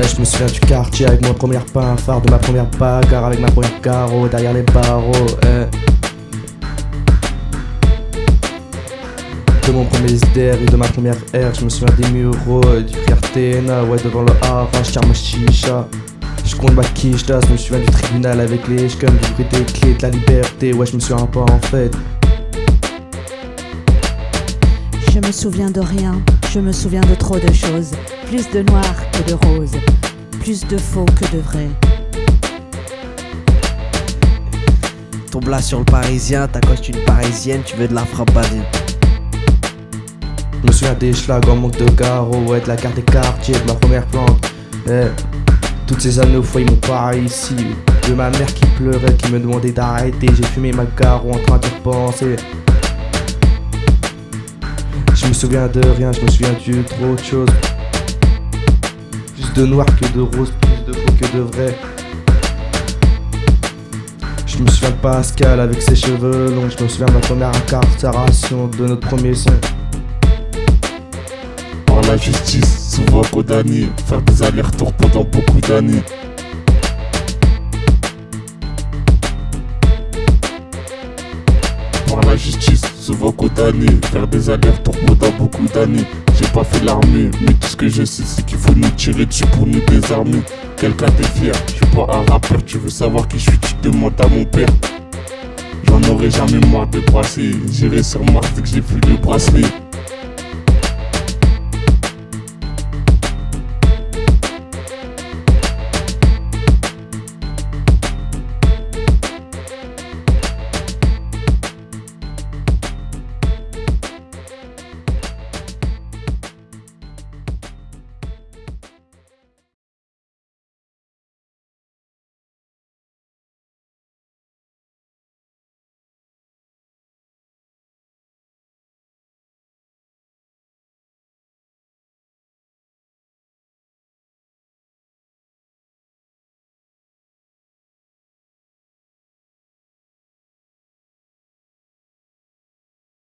Eh, je me souviens du quartier avec mon premier pain phare de ma première bagarre avec ma première carreau derrière les barreaux. eh. De mon premier SDR et de ma première R, je me souviens des mureaux, euh, du frère TNA, ouais devant le hara, ma chicha. Je compte ma quiche, je me souviens du tribunal avec les comme du bruit des clés de la liberté, ouais je me souviens pas en fait. Me souviens de rien, je me souviens de trop de choses. Plus de noir que de rose, plus de faux que de vrai. Tombe là sur le parisien, t'accostes une parisienne, tu veux de la frambarine. Je me souviens des schlags en manque de garrot, ouais, de la carte des quartiers, de ma première plante. Eh, toutes ces années au foyer m'ont pas ici. De ma mère qui pleurait, qui me demandait d'arrêter. J'ai fumé ma garrot en train de penser. Je me souviens de rien, je me souviens de trop de choses. Plus de noir que de rose, plus de faux que de vrai. Je me souviens de Pascal avec ses cheveux longs, je me souviens de ma première incarcération, de notre premier son. Par la justice, souvent condamné, faire des allers-retours pendant beaucoup d'années. Faire des allers-retours pendant beaucoup d'années. J'ai pas fait l'armée, mais tout ce que je sais, c'est qu'il faut nous tirer dessus pour nous désarmer. Quelqu'un t'es fier, je suis pas un rappeur, tu veux savoir qui je suis, tu demandes à mon père. J'en aurai jamais marre de brasser, j'irai sur Mars dès que j'ai plus de bracelet.